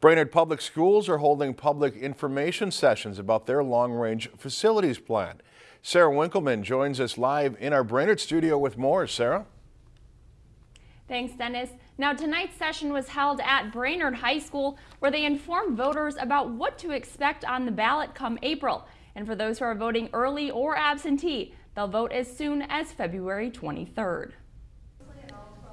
Brainerd Public Schools are holding public information sessions about their long-range facilities plan. Sarah Winkleman joins us live in our Brainerd studio with more. Sarah? Thanks, Dennis. Now, tonight's session was held at Brainerd High School, where they informed voters about what to expect on the ballot come April. And for those who are voting early or absentee, they'll vote as soon as February 23rd.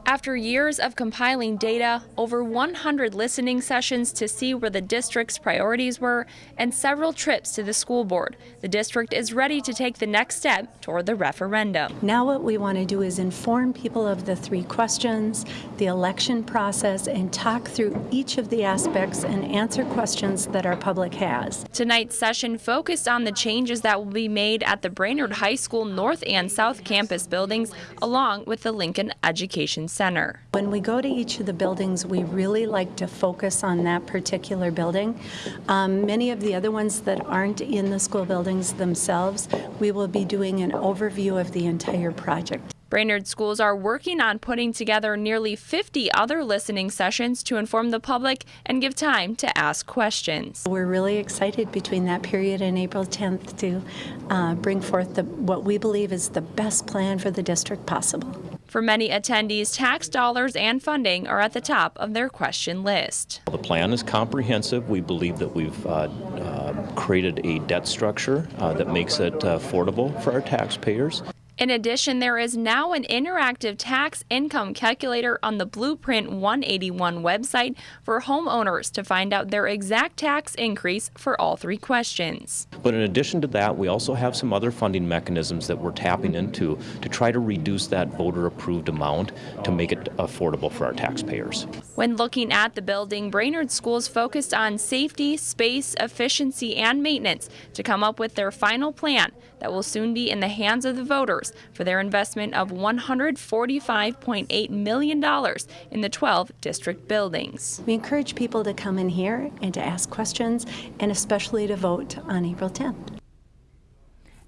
After years of compiling data, over 100 listening sessions to see where the district's priorities were, and several trips to the school board, the district is ready to take the next step toward the referendum. Now what we want to do is inform people of the three questions, the election process, and talk through each of the aspects and answer questions that our public has. Tonight's session focused on the changes that will be made at the Brainerd High School North and South Campus buildings, along with the Lincoln Education Center. When we go to each of the buildings, we really like to focus on that particular building. Um, many of the other ones that aren't in the school buildings themselves, we will be doing an overview of the entire project. Brainerd schools are working on putting together nearly 50 other listening sessions to inform the public and give time to ask questions. We're really excited between that period and April 10th to uh, bring forth the, what we believe is the best plan for the district possible. For many attendees, tax dollars and funding are at the top of their question list. The plan is comprehensive. We believe that we've uh, uh, created a debt structure uh, that makes it affordable for our taxpayers. In addition, there is now an interactive tax income calculator on the Blueprint 181 website for homeowners to find out their exact tax increase for all three questions. But in addition to that, we also have some other funding mechanisms that we're tapping into to try to reduce that voter approved amount to make it affordable for our taxpayers. When looking at the building, Brainerd Schools focused on safety, space, efficiency, and maintenance to come up with their final plan that will soon be in the hands of the voters for their investment of $145.8 million in the 12 district buildings. We encourage people to come in here and to ask questions and especially to vote on April 10th.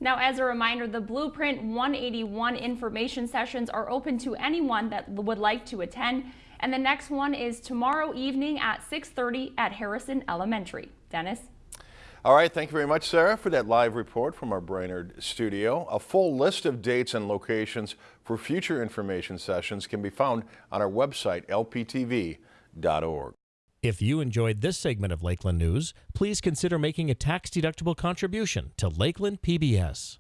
Now, as a reminder, the Blueprint 181 information sessions are open to anyone that would like to attend. And the next one is tomorrow evening at 6.30 at Harrison Elementary. Dennis? All right, thank you very much, Sarah, for that live report from our Brainerd studio. A full list of dates and locations for future information sessions can be found on our website, lptv.org. If you enjoyed this segment of Lakeland News, please consider making a tax-deductible contribution to Lakeland PBS.